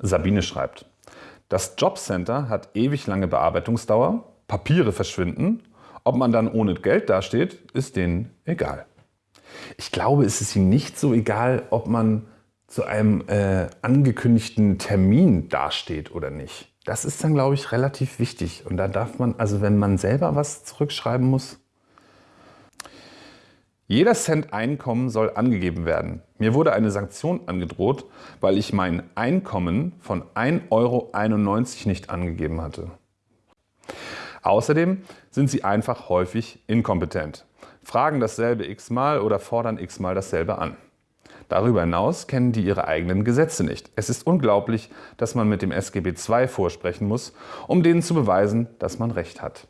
Sabine schreibt, das Jobcenter hat ewig lange Bearbeitungsdauer, Papiere verschwinden, ob man dann ohne Geld dasteht, ist denen egal. Ich glaube, es ist ihnen nicht so egal, ob man zu einem äh, angekündigten Termin dasteht oder nicht. Das ist dann, glaube ich, relativ wichtig. Und da darf man, also wenn man selber was zurückschreiben muss, jeder Cent Einkommen soll angegeben werden. Mir wurde eine Sanktion angedroht, weil ich mein Einkommen von 1,91 Euro nicht angegeben hatte. Außerdem sind sie einfach häufig inkompetent, fragen dasselbe x-mal oder fordern x-mal dasselbe an. Darüber hinaus kennen die ihre eigenen Gesetze nicht. Es ist unglaublich, dass man mit dem SGB II vorsprechen muss, um denen zu beweisen, dass man Recht hat.